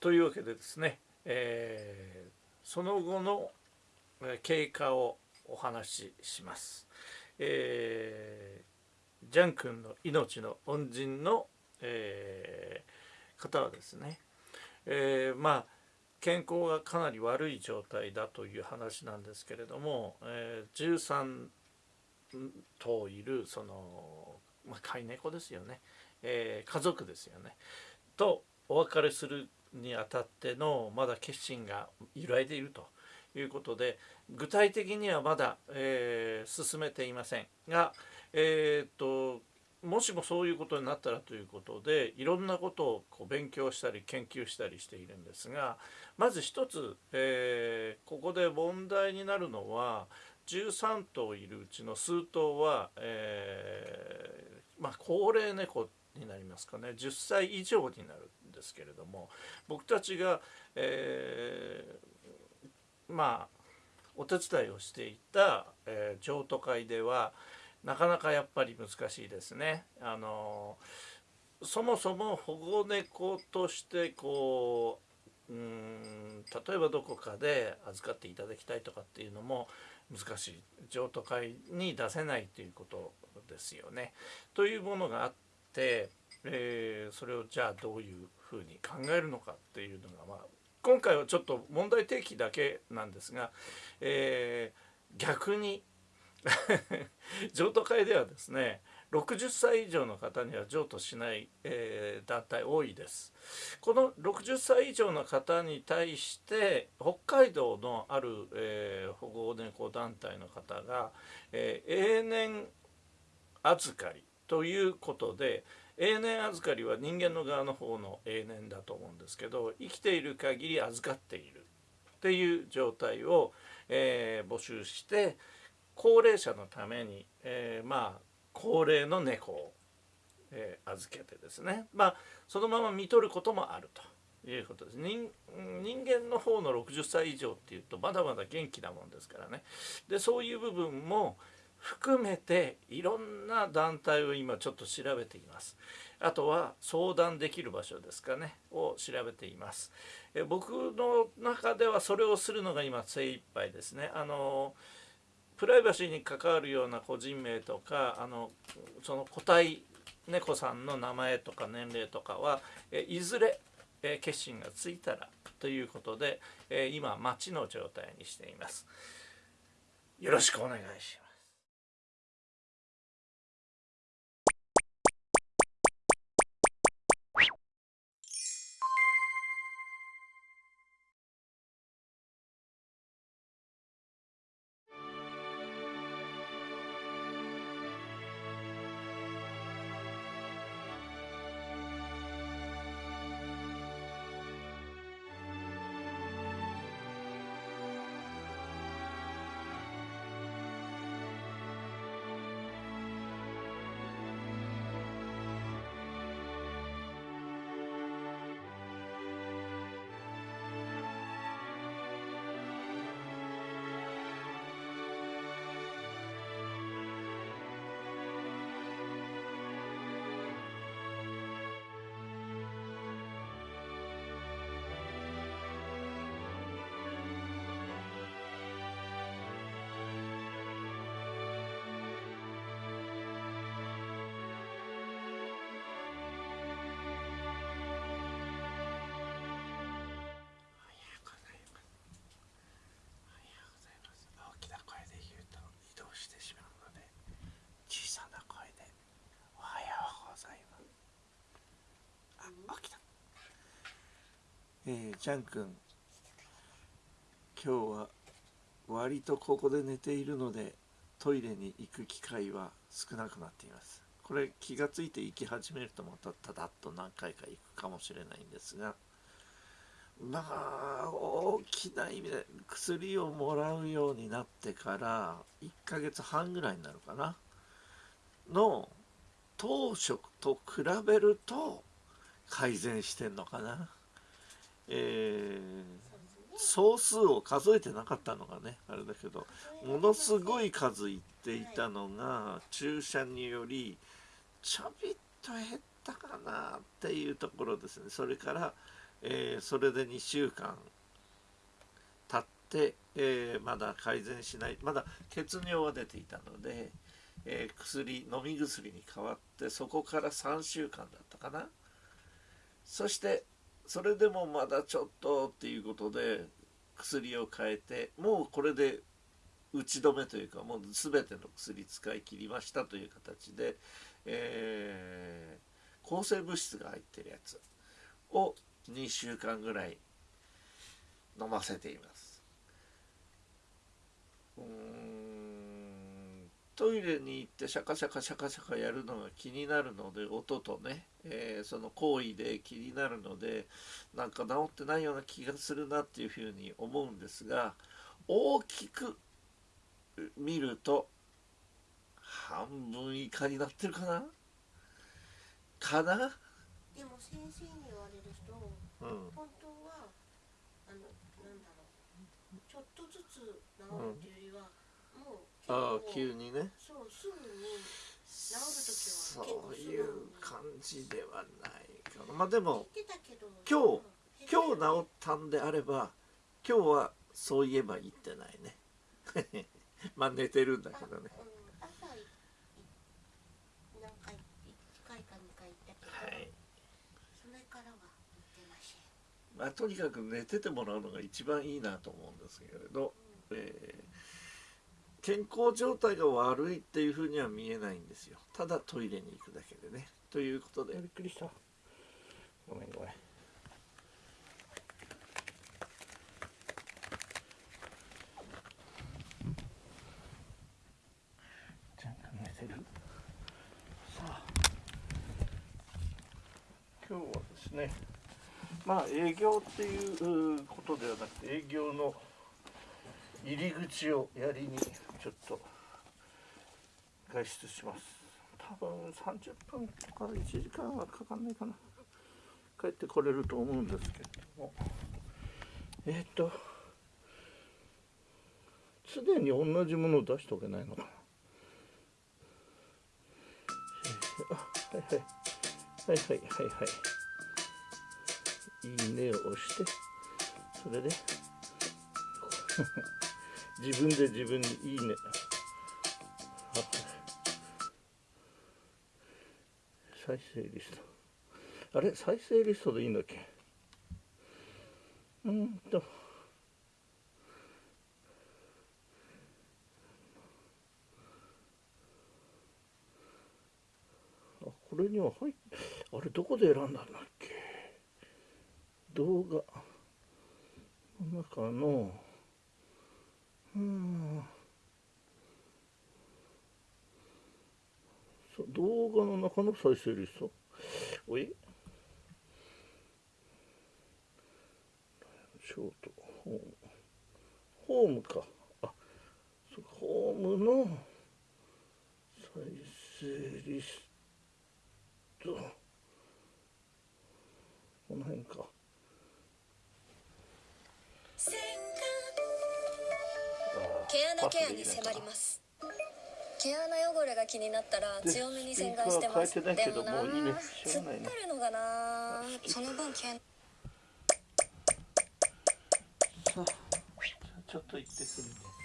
というわけでですね、えー、その後の経過をお話しします。えー、ジャン君の命の恩人の、えー、方はですね、えー、まあ健康がかなり悪い状態だという話なんですけれども、えー、13頭いるその、まあ、飼い猫ですよね、えー、家族ですよねとお別れするにあたってのまだ決心が揺らいでいるということで具体的にはまだ、えー、進めていませんが、えー、っともしもそういうことになったらということでいろんなことをこう勉強したり研究したりしているんですがまず一つ、えー、ここで問題になるのは13頭いるうちの数頭は、えー、まあ、高齢猫になりますかね。10歳以上になる。ですけれども僕たちが、えー、まあお手伝いをしていた、えー、譲渡会ではなかなかやっぱり難しいですね。あのそもそも保護猫としてこううん例えばどこかで預かっていただきたいとかっていうのも難しい譲渡会に出せないということですよね。というものがあって、えー、それをじゃあどういうふうに考えるのかっていうのが、まあ、今回はちょっと問題提起だけなんですが、えー、逆に 譲渡会ではですね60歳以上の方には譲渡しない、えー、団体多いです。この60歳以上の方に対して北海道のある、えー、保護猫団体の方が、えー、永年預かりということで永年預かりは人間の側の方の永年だと思うんですけど生きている限り預かっているっていう状態を、えー、募集して高齢者のために、えー、まあ高齢の猫を、えー、預けてですねまあそのまま見とることもあると。いうことです人間の方の60歳以上っていうとまだまだ元気なもんですからねでそういう部分も含めていろんな団体を今ちょっと調べていますあとは相談できる場所ですかねを調べていますえ僕の中ではそれをするのが今精一杯ですねあのプライバシーに関わるような個人名とかあのその個体猫さんの名前とか年齢とかはえいずれえ決心がついたらということでえ今待ちの状態にしています。よろしくお願いします。えー、ジャン君今日は割とここで寝ているのでトイレに行く機会は少なくなっています。これ気が付いて行き始めるとまたただっと何回か行くかもしれないんですがまあ大きな意味で薬をもらうようになってから1ヶ月半ぐらいになるかな。の当初と比べると改善してんのかな。えー、総数を数えてなかったのがねあれだけどものすごい数いっていたのが注射によりちょびっと減ったかなっていうところですね。それから、えー、それで2週間経って、えー、まだ改善しない。まだ血尿が出ていたので、えー、薬飲み薬に変わってそこから3週間だったかな。そしてそれでもまだちょっとっていうことで薬を変えてもうこれで打ち止めというかもう全ての薬使い切りましたという形で、えー、抗生物質が入ってるやつを2週間ぐらい飲ませています。うん。トイレに行ってシャカシャカシャカシャカやるのが気になるので音とね、えー、その行為で気になるのでなんか治ってないような気がするなっていうふうに思うんですが大きく見ると半分以下になってるかな？かな？でも先生に言われると、うん、本当はあのなんだろうちょっとずつ治るっていうよりは、うん、ああ急にね。そうすぐに治る時はそういう感じではないかな。まあでも今日今日治ったんであれば今日はそう言えば言ってないね。まあ寝てるんだけどね。朝何回1回か2回行ったけど、はい、それからは行ってません。まあとにかく寝ててもらうのが一番いいなと思うんですけれど、うん、えー、健康状態が悪いっていうふうには見えないんですよ。ただトイレに行くだけでね。ということで。びっくりした。ごめんごめん。今日はですねまあ営業っていうことではなくて営業の入り口をやりにちょっと外出します。多分30分とか1時間はかかんないかな。帰ってこれると思うんですけども。えっ、ー、と常に同じものを出しておけないのかな。はいはい。はいはいはいはい。いいねを押してそれで自分で自分にいいね。再生リスト。あれ？再生リストでいいんだっけ？うんと。あこれには入っあれどこで選んだんだっけ？動画。の中のうん。動画の中の再生リストおい？ショート。ホーム。ホームか。あそホームの再生リストこの辺か。毛穴ケアに迫ります。毛穴汚れが気になったら強めに洗顔してます。でもな突っ張るのがなその分毛ちょっと行ってくるね